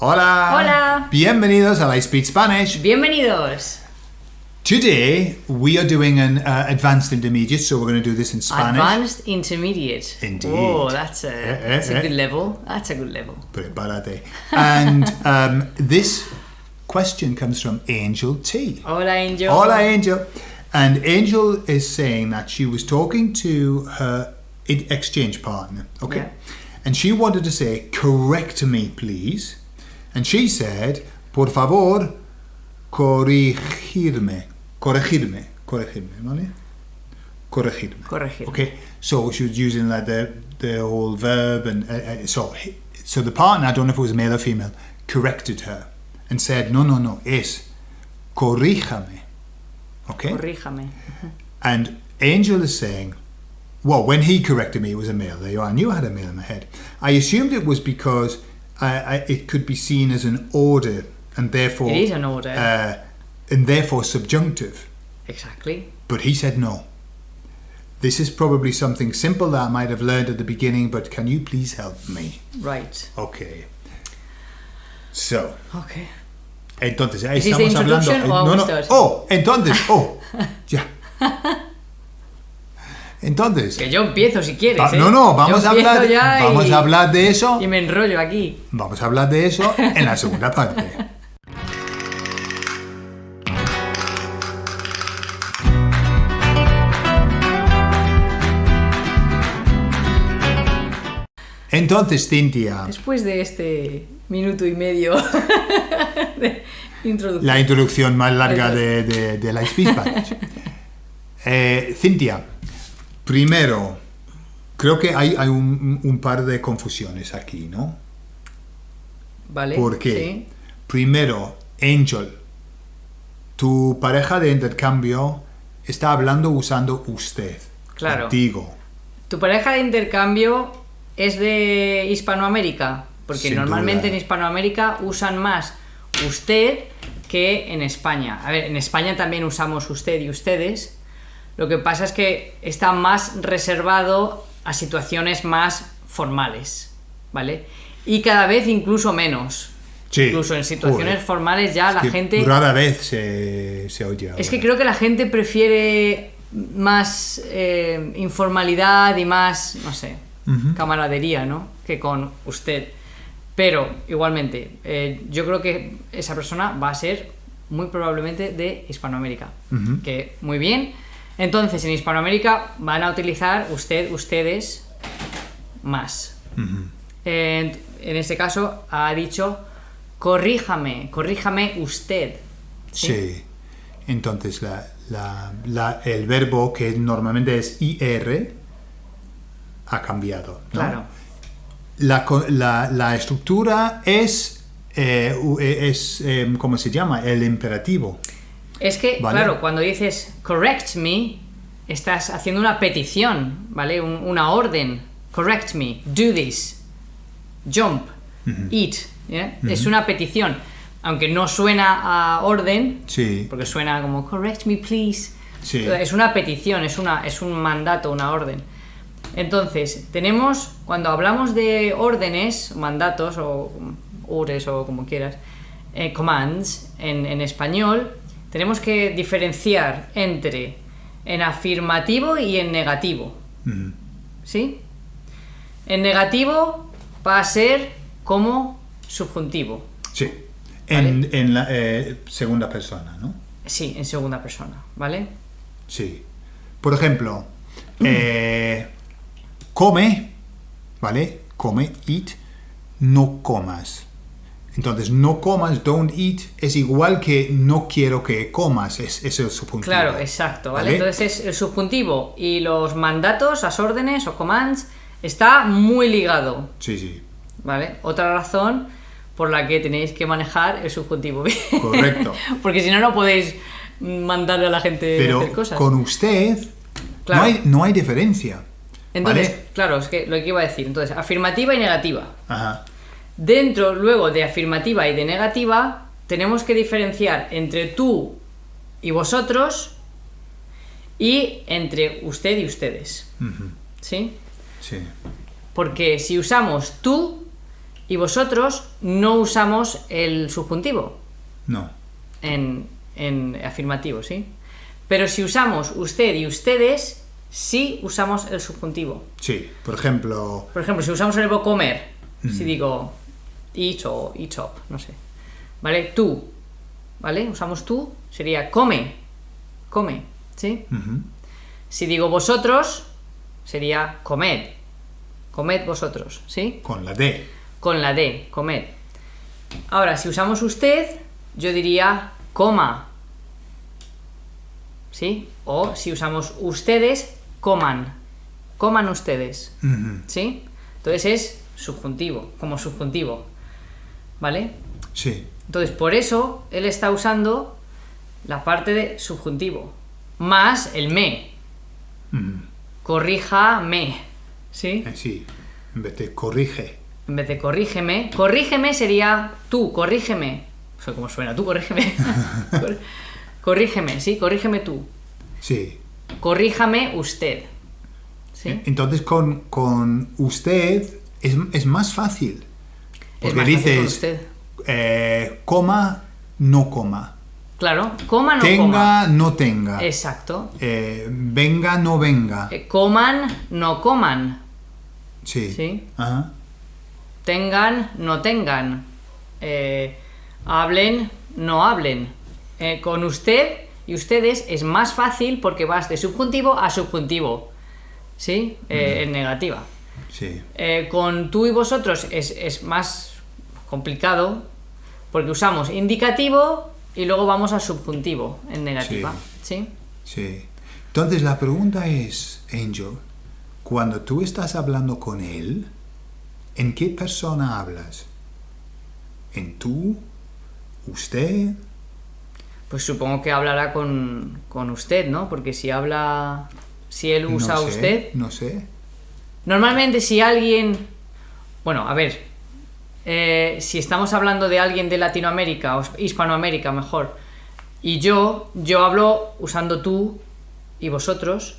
Hola. Hola. Bienvenidos a I Speak Spanish. Bienvenidos. Today we are doing an uh, advanced intermediate, so we're going to do this in Spanish. Advanced Intermediate. Indeed. Oh, that's a, Eh, eh, that's a eh. good level. That's a good level. Prepárate. And um, this question comes from Angel T. Hola, Angel. Hola, Angel. And Angel is saying that she was talking to her exchange partner, okay? Yeah. And she wanted to say, correct me, please. And she said, por favor, corregirme. Corregirme. Corregirme, ¿vale? Corregirme. Corregirme. Okay, so she was using like the, the whole verb, and uh, uh, so, so the partner, I don't know if it was male or female, corrected her and said, no, no, no, es corríjame. Okay? Corríjame. And Angel is saying, well, when he corrected me, it was a male. There. I knew I had a male in my head. I assumed it was because I, I, it could be seen as an order and therefore. It is an order. Uh, and therefore subjunctive. Exactly. But he said no. This is probably something simple that I might have learned at the beginning, but can you please help me? Right. Okay. So, Okay. entonces, ahí Is this the estamos hablando. no, no. Oh, entonces, oh, ya. Entonces, Que yo empiezo si quieres. va- ¿eh? no, no, vamos a hablar, ya vamos y, a hablar de eso, Y me enrollo aquí. vamos a hablar de eso en la segunda parte. Entonces, Cintia, Después de este minuto y medio de introducción. la introducción más larga de, de, de la Spanish. Eh, Cintia, primero, creo que hay, hay un, un par de confusiones aquí, ¿no? ¿Vale? ¿Por qué? Sí. Primero, Angel, tu pareja de intercambio está hablando usando usted. Claro. Contigo. ¿Tu pareja de intercambio es de Hispanoamérica? Porque Sin normalmente duda. en Hispanoamérica usan más usted que en España. A ver, en España también usamos usted y ustedes. Lo que pasa es que está más reservado a situaciones más formales, ¿vale? Y cada vez incluso menos. Sí. Incluso en situaciones Joder. formales ya la Que gente... Rara vez se, se oye. Es que creo que la gente prefiere más eh, informalidad y más, no sé, camaradería, ¿no? Que con usted. Pero, igualmente, eh, yo creo que esa persona va a ser muy probablemente de Hispanoamérica. Que, muy bien. Entonces, en Hispanoamérica van a utilizar usted, ustedes, más. En, en este caso, ha dicho, corríjame, corríjame usted. Sí. Entonces, la, la- la- el verbo que normalmente es IR ha cambiado. ¿no? Claro. La, la- estructura es, eh, es eh, ¿cómo se llama? El imperativo. Es que, Vale. claro, cuando dices correct me, estás haciendo una petición, ¿vale? Un- una orden. Correct me, do this, jump, eat. Es una petición. Aunque no suena a orden, Sí. porque suena como correct me, please. Sí. Es una petición, es, una, es un mandato, una orden. Entonces, tenemos, cuando hablamos de órdenes, mandatos o ures o como quieras, eh, commands en, en español, tenemos que diferenciar entre en afirmativo y en negativo. ¿Sí? En negativo va a ser como subjuntivo. Sí. En, en la eh, segunda persona, ¿no? Sí, en segunda persona, ¿vale? Sí. Por ejemplo, eh, come, ¿vale? Come, eat, no comas. Entonces, no comas, don't eat, es igual que no quiero que comas, es, es el subjuntivo. Claro, exacto, ¿vale? Entonces es el subjuntivo y los mandatos, las órdenes o commands está muy ligado, Sí, sí, ¿vale? Otra razón por la que tenéis que manejar el subjuntivo bien. correcto. Porque si no, no podéis mandarle a la gente a hacer Pero cosas. con usted Claro. no, hay, no hay diferencia. Entonces, ¿vale? claro, es que lo que iba a decir. Entonces, afirmativa y negativa. Ajá. Dentro luego de afirmativa y de negativa, tenemos que diferenciar entre tú y vosotros y entre usted y ustedes. ¿Sí? Sí. Porque si usamos tú, y vosotros no usamos el subjuntivo No. en, en afirmativo, ¿sí? Pero si usamos usted y ustedes, sí usamos el subjuntivo. Sí. Por ejemplo, Por ejemplo, si usamos el verbo comer, si digo eat o eat up, no sé. ¿Vale? Tú, ¿vale? Usamos tú, sería come, come, ¿sí? Si digo vosotros, sería comed, comed vosotros, ¿sí? con la D. Con la D, comed. Ahora, si usamos usted, yo diría coma, ¿sí? O si usamos ustedes, coman, coman ustedes, ¿sí? Entonces es subjuntivo, como subjuntivo, ¿vale? Sí. Entonces, por eso él está usando la parte de subjuntivo, más el me, ujú, corríjame, ¿sí? eh, Sí. En vez de corrige. En vez de corrígeme, corrígeme sería tú, corrígeme. O sea, ¿cómo suena? Tú, corrígeme. Cor- corrígeme, sí, corrígeme tú. Sí. Corríjame usted. ¿Sí? Entonces con, con usted es, es más fácil. Porque dices, eh, coma, no coma. Claro, coma no tenga, coma. no tenga. Exacto. Eh, venga, no venga. Eh, Coman, no coman. Sí. sí. Ajá. Tengan, no tengan. Hablen, no hablen. Con usted y ustedes es más fácil porque vas de subjuntivo a subjuntivo. ¿Sí? Eh, En negativa. Sí. Con tú y vosotros es, es más complicado porque usamos indicativo y luego vamos a subjuntivo en negativa. ¿Sí? Sí. Entonces la pregunta es, Angel, cuando tú estás hablando con él, ¿en qué persona hablas? ¿En tú? ¿Usted? Pues supongo que hablará con, con usted, ¿no? Porque si habla. Si él usa no sé, usted. No sé. Normalmente si alguien... Bueno, a ver. Eh, si estamos hablando de alguien de Latinoamérica o Hispanoamérica mejor. Y yo, yo hablo usando tú y vosotros.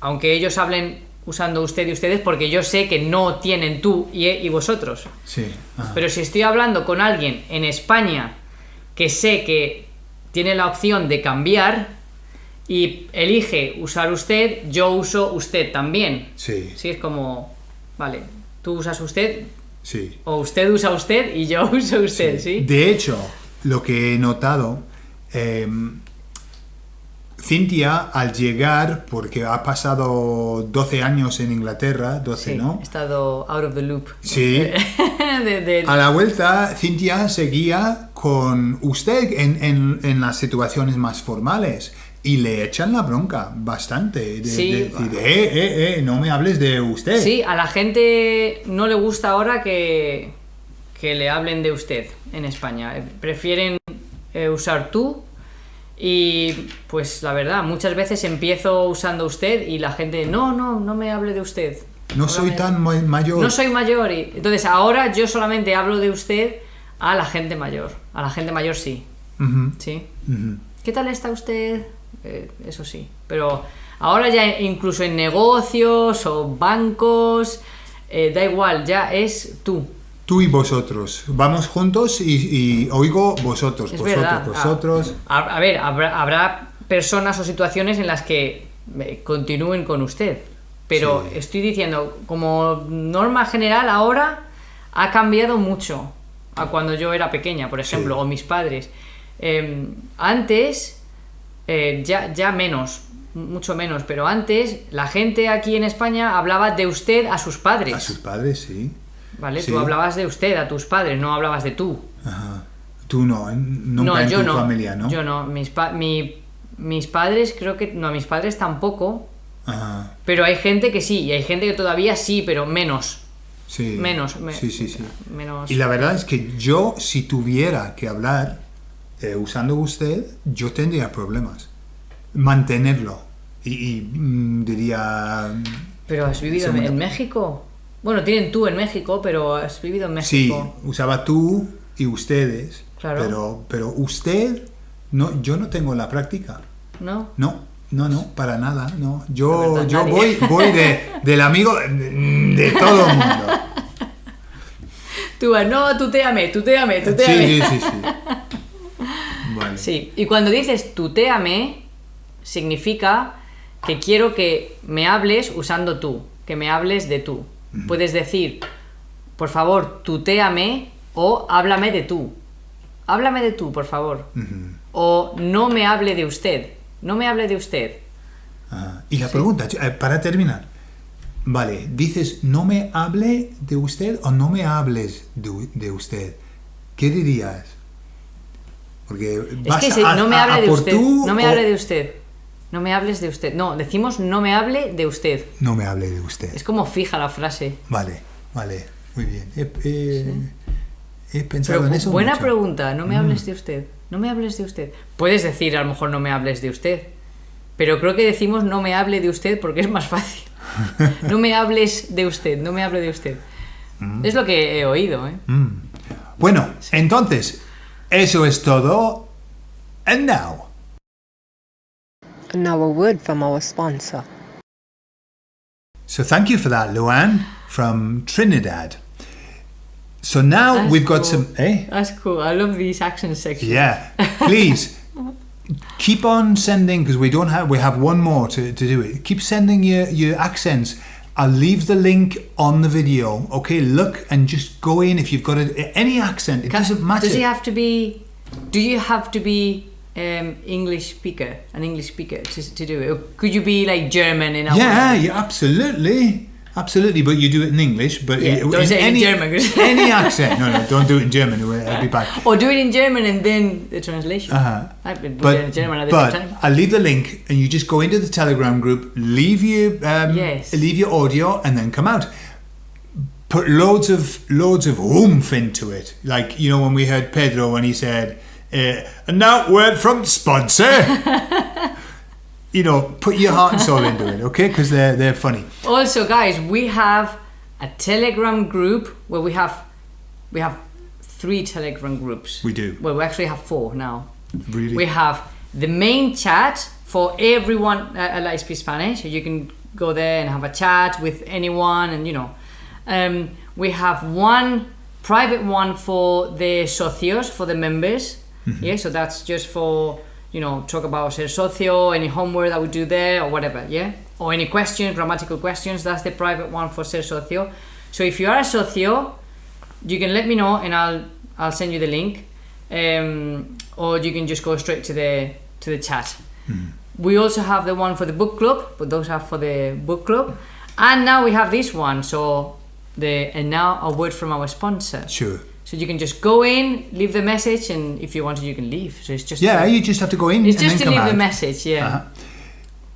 Aunque ellos hablen usando usted y ustedes porque yo sé que no tienen tú y, y vosotros. Sí. ajá. Pero si estoy hablando con alguien en España que sé que tiene la opción de cambiar y elige usar usted, yo uso usted también. Sí. Sí, es como, vale, tú usas usted Sí. o usted usa usted y yo uso usted, ¿sí? De hecho, lo que he notado, eh, Cintia al llegar, porque ha pasado 12 años en Inglaterra, 12, Sí, ¿no? he estado out of the loop. Sí. De- de- A la vuelta, Cintia seguía con usted en, en- en las situaciones más formales y le echan la bronca bastante. De, Sí. de decir, eh, eh, eh, no me hables de usted. Sí, a la gente no le gusta ahora que, que le hablen de usted en España. Eh, Prefieren eh, usar tú y pues la verdad, muchas veces empiezo usando usted y la gente, no, no, no me hable de usted. No soy tan ma- mayor. No soy mayor y entonces ahora yo solamente hablo de usted a la gente mayor. A la gente mayor sí, sí. ¿Qué tal está usted? Eh, eso sí. Pero ahora ya incluso en negocios o bancos, eh, da igual, ya es tú. Tú y vosotros. Vamos juntos y, y oigo vosotros, Es vosotros, verdad. vosotros. A, a ver, habrá, habrá personas o situaciones en las que eh, continúen con usted. Pero Sí. estoy diciendo, como norma general ahora ha cambiado mucho a cuando yo era pequeña, por ejemplo, Sí. o mis padres. Eh, antes, eh, ya, ya menos, mucho menos, pero antes la gente aquí en España hablaba de usted a sus padres. A sus padres, sí. ¿Vale? Sí. Tú hablabas de usted a tus padres, no hablabas de tú. Ajá. Tú no, nunca en yo tu no. familia, ¿no? Yo no. Mis, pa- mi- mis padres, creo que. No, mis padres tampoco. Ajá. Pero hay gente que sí, y hay gente que todavía sí, pero menos. Sí. Menos. me- Sí, sí, sí. Menos. Y la verdad es que yo, si tuviera que hablar eh, usando usted, yo tendría problemas. Mantenerlo. Y, y, mm, diría... Pero has vivido en, en México. Bueno, tienen tú en México, pero has vivido en Sí, México. usaba tú y ustedes. Claro. Pero, pero usted, no, yo no tengo la práctica. ¿No? No, no, no, para nada. No. Yo, verdad, yo nadie. voy, voy de, del amigo de, de todo el mundo. Tú vas, no, tuteame, tuteame, Sí, tuteame. sí, sí, sí. Vale. Sí, y cuando dices tuteame, significa que quiero que me hables usando tú, que me hables de tú. Puedes decir, por favor, tuteame o háblame de tú. Háblame de tú, por favor. O no me hable de usted. No me hable de usted. Ajá. Y la pregunta, eh, para terminar. Vale, dices, no me hable de usted o no me hables de, de usted. ¿Qué dirías? Porque Es vas que si a, no me hable a de usted. No me o- hable de usted. No me hables de usted. No, decimos no me hable de usted. No me hable de usted. Es como fija la frase. Vale, vale, muy bien. He, he- he pensado Pero en eso buena mucho. Mm. pregunta, no me hables de usted. No me hables de usted. Puedes decir a lo mejor no me hables de usted. Pero creo que decimos no me hable de usted porque es más fácil. No me hables de usted, no me hable de usted. Es lo que he oído, ¿eh? Mm. Bueno, entonces, eso es todo. And now. And now a word from our sponsor. So thank you for that, Luan, from Trinidad. So now That's we've got cool. some. Eh? That's cool. I love these accent sections. Yeah. Please keep on sending because we don't have we have one more to, to do it. Keep sending your, your accents. I'll leave the link on the video. Okay, look and just go in if you've got a, any accent. It doesn't matter. Does he have to be? Do you have to be um, English speaker, an English speaker to, to do it? Or could you be like German in Yeah, way? yeah, absolutely. Absolutely, but you do it in English. But Yeah, in don't say it in any, German, any accent. No, no, don't do it in German. It'll be bad. Or do it in German and then the translation. Uh-huh. I've been But, doing it in German at the but same time. I'll leave the link, and you just go into the Telegram group, leave your um, Yes. leave your audio, and then come out. Put loads of loads of oomph into it, like you know when we heard Pedro when he said, uh, "And now word from sponsor." you know, put your heart and soul into it, okay? Because they're they're funny. Also, guys, we have a Telegram group where we have we have three Telegram groups. We do. Well, we actually have four now. Really. We have the main chat for everyone uh, at Light Speak Spanish. So you can go there and have a chat with anyone, and you know, um, we have one private one for the socios, for the members. Yeah, so that's just for you know talk about ser socio, any homework that we do there or whatever. Yeah, or any questions, grammatical questions. That's the private one for ser socio. So if you are a socio, you can let me know and I'll I'll send you the link, um, or you can just go straight to the to the chat. We also have the one for the book club, but those are for the book club, and now we have this one. So the and now a word from our sponsor. Sure. So you can just go in, leave the message, and if you wanted, you can leave. So it's just Yeah, to, you just have to go in it's and just to leave out. the message. Yeah. Uh-huh.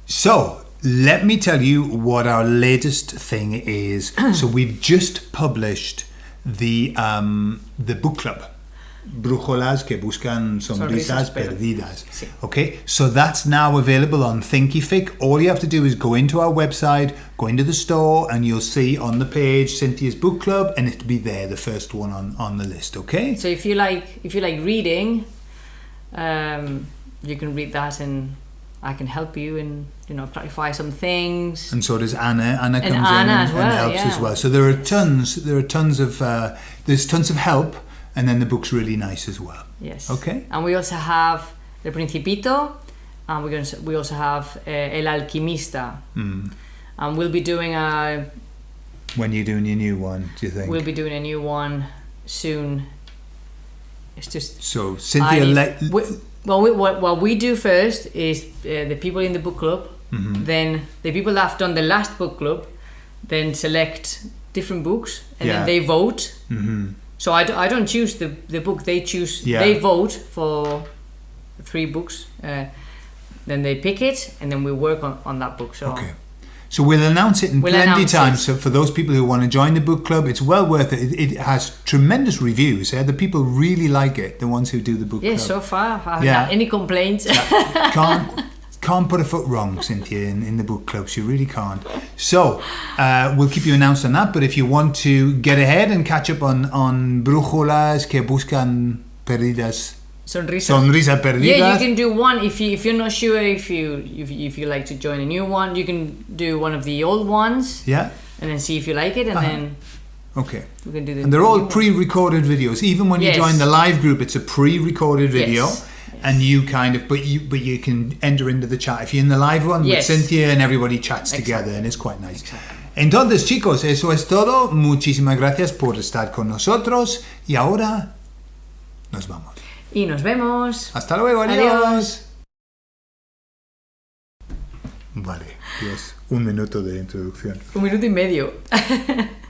So, let me tell you what our latest thing is. so, we've just published the um, the book club. Brújulas que buscan sonrisas Sonrisas perdidas. Sí. Okay, so that's now available on Thinkific. All you have to do is go into our website, go into the store, and you'll see on the page Cynthia's book club, and it'll be there, the first one on, on the list. Okay. So if you like if you like reading, um, you can read that, and I can help you and you know clarify some things. and so does Anna. Anna And comes in Anna and, well, helps yeah. as well. So there are tons. There are tons of. Uh, there's tons of help, and then the book's really nice as well. Yes. Okay. And we also have El Principito, and we're going to, we also have uh, El Alquimista, Mm. and we'll be doing a When you're doing your new one, do you think? we'll be doing a new one soon. It's just so Cynthia, I- let, we, well, we, what, what we do first is uh, the people in the book club, Mm-hmm. then the people that have done the last book club, then select different books and Yeah. then they vote. hmm So I, do, I don't choose the, the book, they choose, Yeah. they vote for three books. Uh, then they pick it and then we work on, on that book. So Okay. So we'll announce it in We'll plenty time. it. So for those people who want to join the book club, it's well worth it. It, it has tremendous reviews. Yeah? The people really like it. The ones who do the book yeah, club. so far I haven't Yeah. had any complaints. can't can't put a foot wrong, Cynthia, in, in the book clubs. You really can't. So uh, we'll keep you announced on that. But if you want to get ahead and catch up on on brújulas que buscan perdidas, Sonrisa. sonrisa perdidas. Yeah, you can do one if you if you're not sure if you if, you- if you like to join a new one, you can do one of the old ones Yeah. and then see if you like it, and Uh-huh. then Okay. We can do the And they're all pre-recorded videos. Even when you join the live group, it's a pre-recorded video, Yes. And you kind of, but you, but you can enter into the chat if you're in the live one Yes. with Cynthia, and everybody chats Exactly. together, and it's quite nice. Entonces, chicos, eso es todo. Muchísimas gracias por estar con nosotros y ahora nos vamos. Y nos vemos. Hasta luego, adiós. Adiós. Vale, Dios, un minuto de introducción. Un minuto y medio.